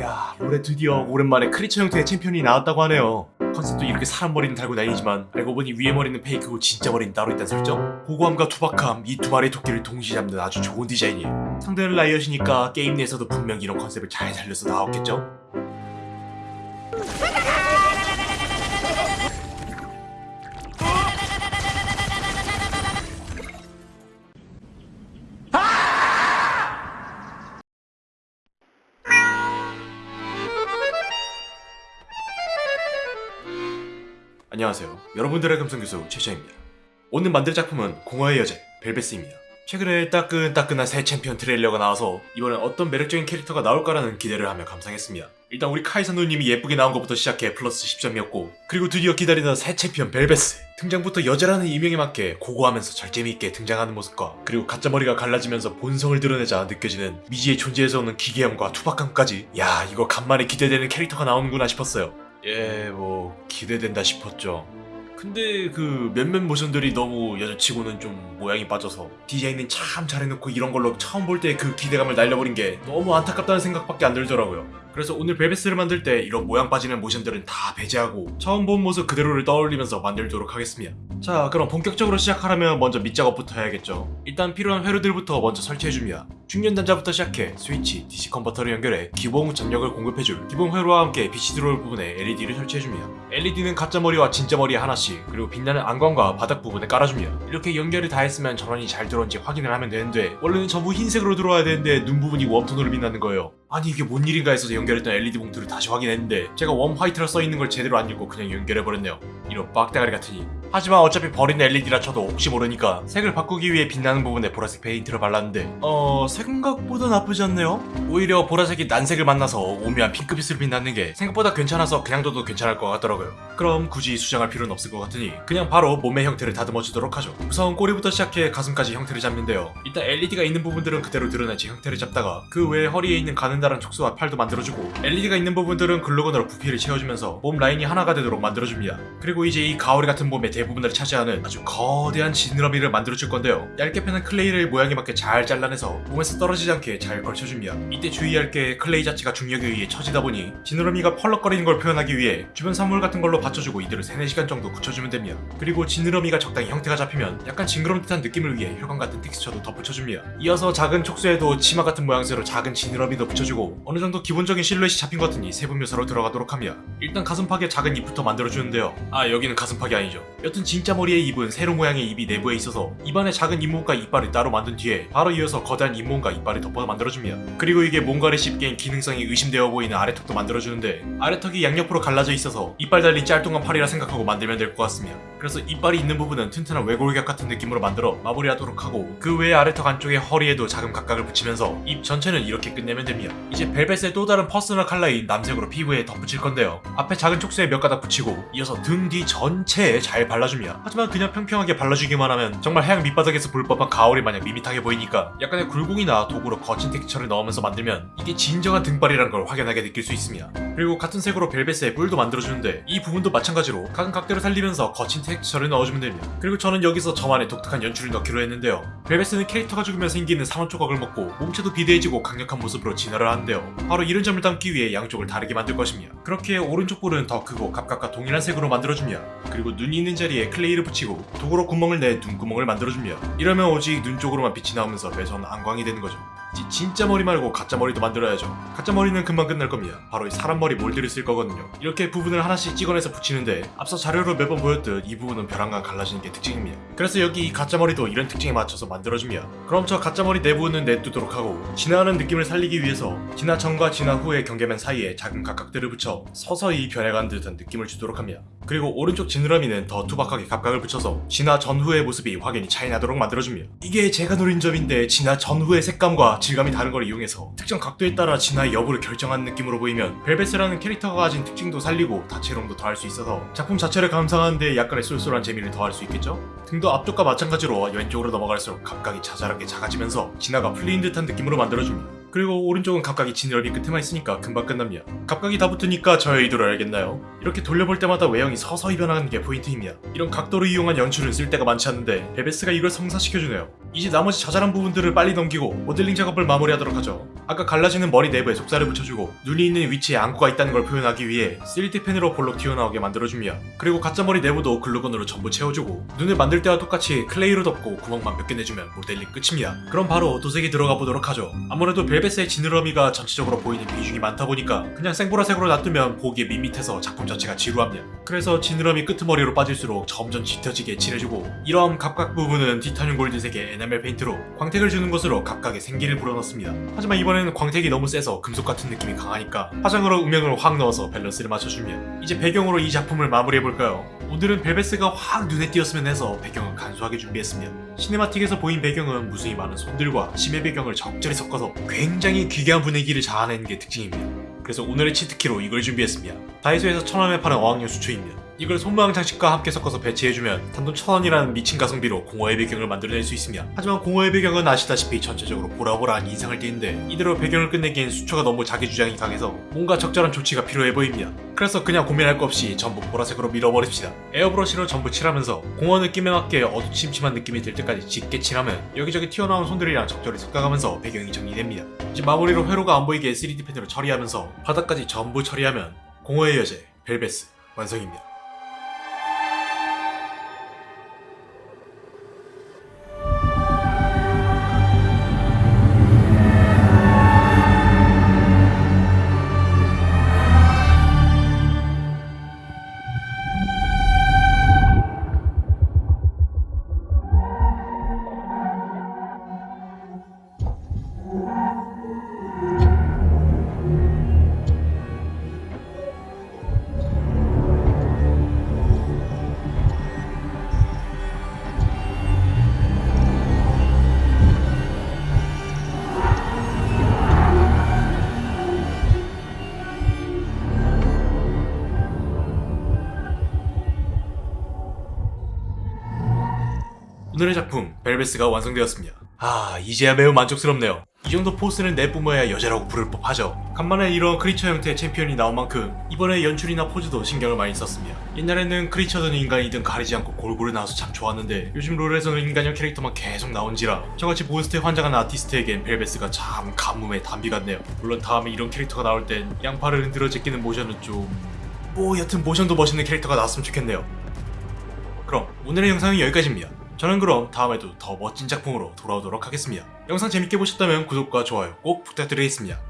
야 롤에 드디어 오랜만에 creature 형태의 챔피언이 나왔다고 하네요 컨셉도 이렇게 사람 머리는 달고 다니지만 알고 보니 위에 머리는 fake고 진짜 머리는 따로 있다는 설정? 고고함과 투박함 이 두 마리의 토끼를 동시에 잡는 아주 좋은 디자인이에요 상대는 라이엇이니까 게임 내에서도 분명 이런 컨셉을 잘 살려서 나왔겠죠? 안녕하세요. 여러분들의 금성교수 최시입니다. 오늘 만들 작품은 공허의 여제 벨베스입니다. 최근에 따끈따끈한 새 챔피언 트레일러가 나와서 이번엔 어떤 매력적인 캐릭터가 나올까라는 기대를 하며 감상했습니다. 일단 우리 카이사 누님이 예쁘게 나온 것부터 시작해 플러스 10점이었고 그리고 드디어 기다리던 새 챔피언 벨베스 등장부터 여제라는 이명에 맞게 고고하면서 잘 재미있게 등장하는 모습과 그리고 가짜머리가 갈라지면서 본성을 드러내자 느껴지는 미지의 존재에서 오는 기괴함과 투박함까지 야 이거 간만에 기대되는 캐릭터가 나오는구나 싶었어요. 예, 뭐 기대된다 싶었죠. 근데 그 몇몇 모션들이 너무 여자치고는 좀 모양이 빠져서 디자인은 참 잘해놓고 이런 걸로 처음 볼 때 그 기대감을 날려버린 게 너무 안타깝다는 생각밖에 안 들더라고요. 그래서 오늘 벨베스를 만들 때 이런 모양 빠지는 모션들은 다 배제하고 처음 본 모습 그대로를 떠올리면서 만들도록 하겠습니다. 자 그럼 본격적으로 시작하려면 먼저 밑작업부터 해야겠죠. 일단 필요한 회로들부터 먼저 설치해줍니다. 중년 단자부터 시작해 스위치, DC 컨버터를 연결해 기본 전력을 공급해줄 기본 회로와 함께 빛이 들어올 부분에 LED를 설치해줍니다. LED는 가짜 머리와 진짜 머리 하나씩 그리고 빛나는 안광과 바닥 부분에 깔아줍니다. 이렇게 연결을 다 했으면 전원이 잘 들어온지 확인을 하면 되는데 원래는 전부 흰색으로 들어와야 되는데 눈 부분이 웜톤으로 빛나는 거예요. 아니 이게 뭔 일인가 해서 연결했던 LED 봉투를 다시 확인했는데 제가 warm white라 써있는 걸 제대로 안 읽고 그냥 연결해버렸네요. 이런 빡대가리 같으니 하지만 어차피 버린 LED라 쳐도 혹시 모르니까 색을 바꾸기 위해 빛나는 부분에 보라색 페인트를 발랐는데 어... 생각보다 나쁘지 않네요? 오히려 보라색이 난색을 만나서 오묘한 핑크빛을 빛나는 게 생각보다 괜찮아서 그냥 둬도 괜찮을 것 같더라고요 그럼 굳이 수정할 필요는 없을 것 같으니 그냥 바로 몸의 형태를 다듬어 주도록 하죠. 우선 꼬리부터 시작해 가슴까지 형태를 잡는데요. 일단 LED가 있는 부분들은 그대로 드러내지 형태를 잡다가 그 외에 허리에 있는 가느다란 촉수와 팔도 만들어주고 LED가 있는 부분들은 glue gun으로 부피를 채워주면서 몸 라인이 하나가 되도록 만들어줍니다. 그리고 이제 이 가오리 같은 몸의 대부분을 차지하는 아주 거대한 지느러미를 만들어줄 건데요. 얇게 펴는 clay를 모양에 맞게 잘 잘라내서 몸에서 떨어지지 않게 잘 걸쳐줍니다. 이때 주의할 게 clay 자체가 중력에 의해 처지다 보니 지느러미가 펄럭거리는 걸 표현하기 위해 주변 사물 같은 걸로 받쳐주고 이들을 3, 4시간 정도 굳혀주면 됩니다. 그리고 지느러미가 적당히 형태가 잡히면 약간 징그러운 듯한 느낌을 위해 혈관 같은 텍스처도 덧붙여줍니다. 이어서 작은 촉수에도 치마 같은 모양새로 작은 지느러미도 붙여주고 어느 정도 기본적인 실루엣이 잡힌 것 같으니 세부 묘사로 들어가도록 합니다. 일단 가슴팍에 작은 입부터 만들어주는데요. 아 여기는 가슴팍이 아니죠. 여튼 진짜 머리의 입은 세로 모양의 입이 내부에 있어서 입안에 작은 잇몸과 이빨을 따로 만든 뒤에 바로 이어서 거대한 잇몸과 이빨을 덮어 만들어줍니다. 그리고 이게 뭔가를 씹기엔 기능성이 의심되어 보이는 아래턱도 만들어주는데 아래턱이 양옆으로 갈라져 있어서 이빨 달린 짤뚱한 팔이라 생각하고 만들면 될 것 같습니다. 그래서 이빨이 있는 부분은 튼튼한 외골격 같은 느낌으로 만들어 마무리하도록 하고 그 외에 아래턱 안쪽에 허리에도 작은 갑각을 붙이면서 입 전체는 이렇게 끝내면 됩니다. 이제 벨베스의 또 다른 personal color인 남색으로 피부에 덧붙일 건데요. 앞에 작은 촉수에 몇 가닥 붙이고 이어서 등 뒤 전체에 잘 발라줍니다. 하지만 그냥 평평하게 발라주기만 하면 정말 해양 밑바닥에서 볼 법한 가오리 마냥 밋밋하게 보이니까 약간의 굴곡이나 도구로 거친 텍스처를 넣으면서 만들면 이게 진정한 등발이라는 걸 확연하게 느낄 수 있습니다. 그리고 같은 색으로 벨벳의 뿔도 만들어주는데 이 부분 도 마찬가지로 각은 각대로 살리면서 거친 텍스처를 넣어주면 됩니다. 그리고 저는 여기서 저만의 독특한 연출을 넣기로 했는데요. 벨벳은 캐릭터가 죽으면 생기는 산원 조각을 먹고 몸체도 비대해지고 강력한 모습으로 진화를 하는데요. 바로 이런 점을 담기 위해 양쪽을 다르게 만들 것입니다. 그렇게 오른쪽 뿔은 더 크고 각각과 동일한 색으로 만들어줍니다. 그리고 눈이 있는 자리에 클레이를 붙이고 도구로 구멍을 내 눈구멍을 만들어줍니다. 이러면 오직 눈 쪽으로만 빛이 나오면서 매선 안광이 되는 거죠. 지- 진짜 머리 말고 가짜 머리도 만들어야죠. 가짜 머리는 금방 끝날 겁니다. 바로 이 사람 머리 몰드를 쓸 거거든요. 이렇게 부분을 하나씩 찍어내서 붙이는데 앞서 자료로 몇 번 보였듯 이 부분은 벼랑간 갈라지는 게 특징입니다. 그래서 여기 이 가짜 머리도 이런 특징에 맞춰서 만들어줍니다. 그럼 저 가짜 머리 내부는 내두도록 하고 진화하는 느낌을 살리기 위해서 진화 전과 진화 후의 경계면 사이에 작은 각각들을 붙여 서서히 변해가는 듯한 느낌을 주도록 합니다. 그리고 오른쪽 지느러미는 더 투박하게 각각을 붙여서 진화 전후의 모습이 확연히 차이나도록 만들어줍니다. 이게 제가 노린 점인데 진화 전후의 색감과 질감이 다른 걸 이용해서 특정 각도에 따라 진화의 여부를 결정하는 느낌으로 보이면 벨벳이라는 캐릭터가 가진 특징도 살리고 다채로움도 더할 수 있어서 작품 자체를 감상하는데 약간의 쏠쏠한 재미를 더할 수 있겠죠? 등도 앞쪽과 마찬가지로 왼쪽으로 넘어갈수록 갑각이 자잘하게 작아지면서 진화가 풀린 듯한 느낌으로 만들어줍니다. 그리고 오른쪽은 갑각이 지느러미 끝에만 있으니까 금방 끝납니다. 갑각이 다 붙으니까 저의 의도를 알겠나요? 이렇게 돌려볼 때마다 외형이 서서히 변하는 게 포인트입니다. 이런 각도를 이용한 연출은 쓸 데가 많지 않은데 벨베스가 이걸 성사시켜주네요. 이제 나머지 자잘한 부분들을 빨리 넘기고 모델링 작업을 마무리하도록 하죠. 아까 갈라지는 머리 내부에 속살을 붙여주고 눈이 있는 위치에 안구가 있다는 걸 표현하기 위해 3D 펜으로 볼록 튀어나오게 만들어줍니다. 그리고 가짜 머리 내부도 glue gun으로 전부 채워주고 눈을 만들 때와 똑같이 clay로 덮고 구멍만 몇 개 내주면 모델링 끝입니다. 그럼 바로 도색이 들어가 보도록 하죠. 아무래도 벨베스의 지느러미가 전체적으로 보이는 비중이 많다 보니까 그냥 생보라색으로 놔두면 보기에 밋밋해서 작품 자체가 지루합니다. 그래서 지느러미 끄트머리로 빠질수록 점점 짙어지게 칠해주고 이러한 갑각 부분은 티타늄 골드색의 에나멜 페인트로 광택을 주는 것으로 갑각의 생기를 불어넣습니다. 하지만 이번에는 광택이 너무 세서 금속 같은 느낌이 강하니까 화장으로 음영을 확 넣어서 밸런스를 맞춰주면 이제 배경으로 이 작품을 마무리해볼까요? 오늘은 벨베스가 확 눈에 띄었으면 해서 배경을 간소하게 준비했습니다. cinematic에서 보인 배경은 무수히 많은 손들과 심해 배경을 적절히 섞어서 굉장히 기이한 분위기를 자아내는 게 특징입니다. 그래서 오늘의 cheat key로 이걸 준비했습니다. 다이소에서 천원에 파는 어학용 수초입니다. 이걸 손모양 장식과 함께 섞어서 배치해주면 단돈 천원이라는 미친 가성비로 공허의 배경을 만들어낼 수 있습니다. 하지만 공허의 배경은 아시다시피 전체적으로 보라보라한 인상을 띠는데 이대로 배경을 끝내기엔 수초가 너무 자기 주장이 강해서 뭔가 적절한 조치가 필요해 보입니다. 그래서 그냥 고민할 거 없이 전부 보라색으로 밀어버립시다. 에어브러시로 전부 칠하면서 공허 느낌에 맞게 어두침침한 느낌이 들 때까지 짙게 칠하면 여기저기 튀어나온 손들이랑 적절히 섞어가면서 배경이 정리됩니다. 이제 마무리로 회로가 안 보이게 3D 펜으로 처리하면서 바닥까지 전부 처리하면 공허의 여제 벨베스 완성입니다. 오늘의 작품 벨베스가 완성되었습니다. 아 이제야 매우 만족스럽네요. 이 정도 force는 내뿜어야 여제라고 부를 법하죠. 간만에 이런 creature 형태의 챔피언이 나온 만큼 이번에 연출이나 포즈도 신경을 많이 썼습니다. 옛날에는 creature든 인간이든 가리지 않고 골고루 나와서 참 좋았는데 요즘 롤에서는 인간형 캐릭터만 계속 나온지라 저같이 monster에 환장한 아티스트에겐 벨베스가 참 가뭄의 단비 같네요. 물론 다음에 이런 캐릭터가 나올 땐 양팔을 흔들어 제끼는 모션은 좀... 뭐 여튼 모션도 멋있는 캐릭터가 나왔으면 좋겠네요. 그럼 오늘의 영상은 여기까지입니다. 저는 그럼 다음에도 더 멋진 작품으로 돌아오도록 하겠습니다. 영상 재밌게 보셨다면 구독과 좋아요 꼭 부탁드리겠습니다.